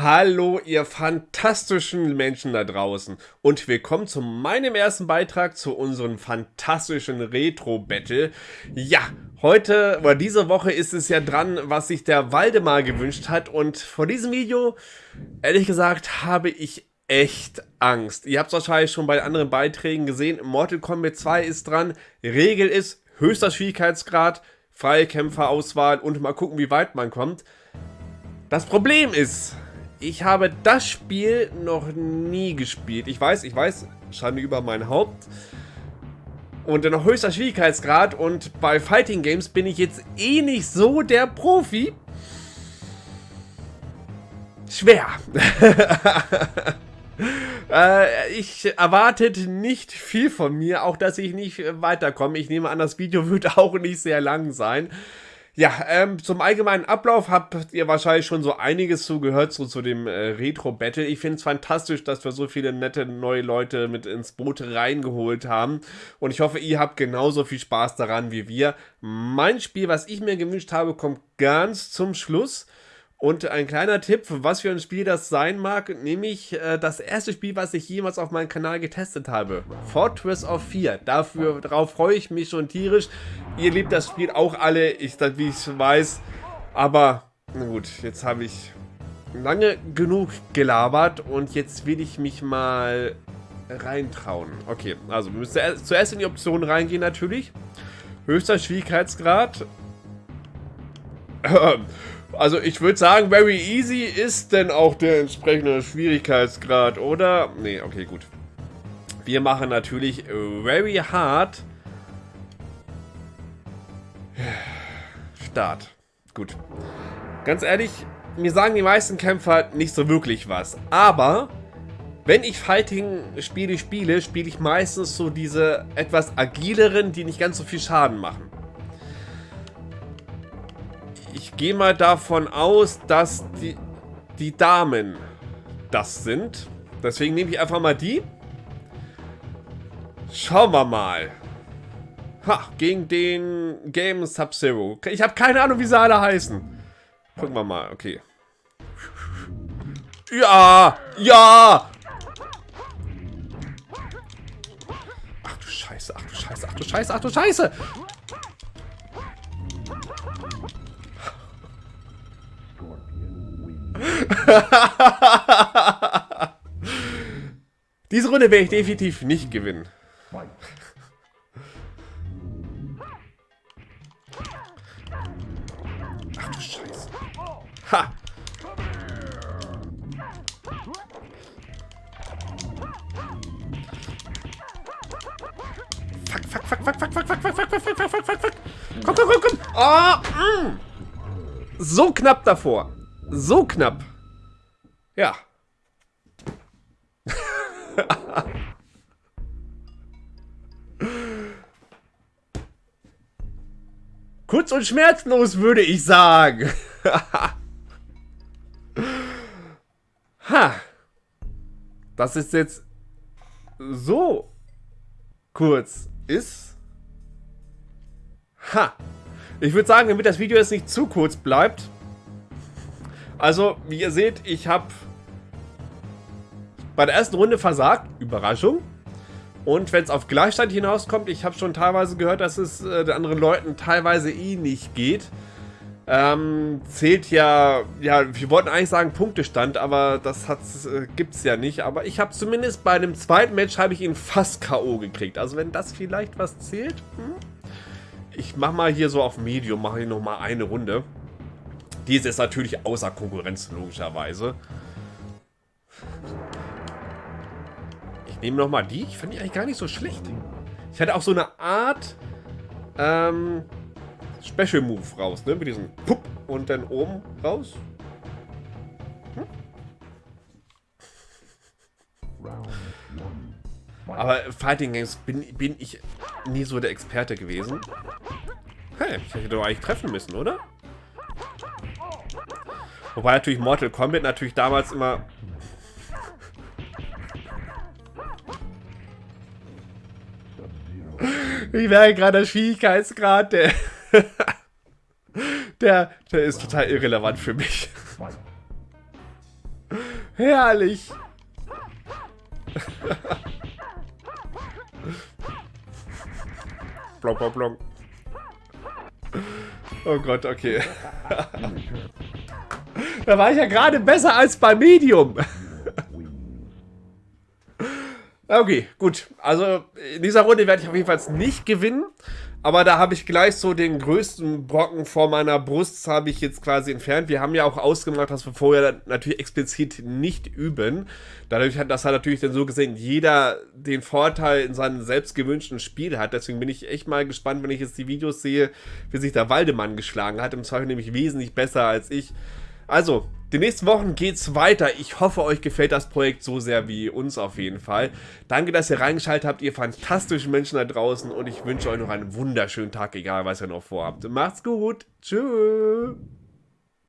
Hallo, ihr fantastischen Menschen da draußen und willkommen zu meinem ersten Beitrag zu unserem fantastischen Retro-Battle. Ja, heute oder diese Woche ist es ja dran, was sich der Waldemar gewünscht hat und vor diesem Video, ehrlich gesagt, habe ich echt Angst. Ihr habt es wahrscheinlich schon bei anderen Beiträgen gesehen, Mortal Kombat 2 ist dran, Regel ist höchster Schwierigkeitsgrad, freie Kämpferauswahl und mal gucken, wie weit man kommt. Das Problem ist, ich habe das Spiel noch nie gespielt. Ich weiß, ich weiß, Schande über mein Haupt. Und noch höchster Schwierigkeitsgrad und bei Fighting Games bin ich jetzt eh nicht so der Profi. Schwer. äh, ich erwartet nicht viel von mir, auch dass ich nicht weiterkomme. Ich nehme an, das Video wird auch nicht sehr lang sein. Ja, ähm, zum allgemeinen Ablauf habt ihr wahrscheinlich schon so einiges zugehört, so zu dem äh, Retro-Battle. Ich finde es fantastisch, dass wir so viele nette neue Leute mit ins Boot reingeholt haben. Und ich hoffe, ihr habt genauso viel Spaß daran wie wir. Mein Spiel, was ich mir gewünscht habe, kommt ganz zum Schluss. Und ein kleiner Tipp, was für ein Spiel das sein mag, nämlich äh, das erste Spiel, was ich jemals auf meinem Kanal getestet habe. Fortress of 4. Dafür, darauf freue ich mich schon tierisch. Ihr liebt das Spiel auch alle, ich, wie ich weiß. Aber, na gut, jetzt habe ich lange genug gelabert und jetzt will ich mich mal reintrauen. Okay, also wir müssen zuerst in die Optionen reingehen natürlich. Höchster Schwierigkeitsgrad. Also ich würde sagen, very easy ist denn auch der entsprechende Schwierigkeitsgrad, oder? Nee, okay, gut. Wir machen natürlich very hard. Start. Gut. Ganz ehrlich, mir sagen die meisten Kämpfer nicht so wirklich was. Aber wenn ich Fighting-Spiele spiele, spiele ich meistens so diese etwas agileren, die nicht ganz so viel Schaden machen ich gehe mal davon aus, dass die, die Damen das sind. Deswegen nehme ich einfach mal die. Schauen wir mal. Ha, gegen den Game Sub-Zero. Ich habe keine Ahnung, wie sie alle heißen. Gucken wir mal, okay. Ja, ja. Ach du Scheiße, ach du Scheiße, ach du Scheiße, ach du Scheiße. Diese Runde werde ich definitiv nicht gewinnen. Ach du Scheiße. Ha! Fuck, fuck, fuck, fuck, fuck, fuck, fuck, fuck, fuck, fuck, fuck, fuck, fuck, fuck. Komm, komm, komm, komm. Oh, mm. So knapp davor. So knapp. Ja. Kurz und schmerzlos, würde ich sagen. ha. Das ist jetzt so kurz ist. Ha. Ich würde sagen, damit das Video jetzt nicht zu kurz bleibt, also, wie ihr seht, ich habe bei der ersten Runde versagt. Überraschung. Und wenn es auf Gleichstand hinauskommt, ich habe schon teilweise gehört, dass es äh, den anderen Leuten teilweise eh nicht geht. Ähm, zählt ja, ja, wir wollten eigentlich sagen Punktestand, aber das äh, gibt es ja nicht. Aber ich habe zumindest bei dem zweiten Match habe ich ihn fast K.O. gekriegt. Also wenn das vielleicht was zählt, hm? ich mache mal hier so auf Medium, mache ich nochmal eine Runde. Diese ist natürlich außer Konkurrenz, logischerweise. Ich nehme nochmal die. Ich fand die eigentlich gar nicht so schlecht. Ich hatte auch so eine Art ähm, Special Move raus, ne? Mit diesem Pupp und dann oben raus. Hm? Aber Fighting Games bin, bin ich nie so der Experte gewesen. Hey, ich hätte doch eigentlich treffen müssen, oder? Wobei natürlich Mortal Kombat natürlich damals immer... Ich merke gerade der Schwierigkeitsgrad, der... der, der ist total irrelevant für mich. Herrlich. blonk, blonk, blonk. Oh Gott, okay. da war ich ja gerade besser als bei Medium. Okay, gut. Also in dieser Runde werde ich auf jeden Fall nicht gewinnen. Aber da habe ich gleich so den größten Brocken vor meiner Brust, habe ich jetzt quasi entfernt. Wir haben ja auch ausgemacht, dass wir vorher natürlich explizit nicht üben. Dadurch hat das hat natürlich dann so gesehen, jeder den Vorteil in seinem selbst gewünschten Spiel hat. Deswegen bin ich echt mal gespannt, wenn ich jetzt die Videos sehe, wie sich der Waldemann geschlagen hat. Im Zweifel nämlich wesentlich besser als ich. Also, die nächsten Wochen geht's weiter. Ich hoffe, euch gefällt das Projekt so sehr wie uns auf jeden Fall. Danke, dass ihr reingeschaltet habt, ihr fantastischen Menschen da draußen und ich wünsche euch noch einen wunderschönen Tag, egal was ihr noch vorhabt. Macht's gut. Tschüss.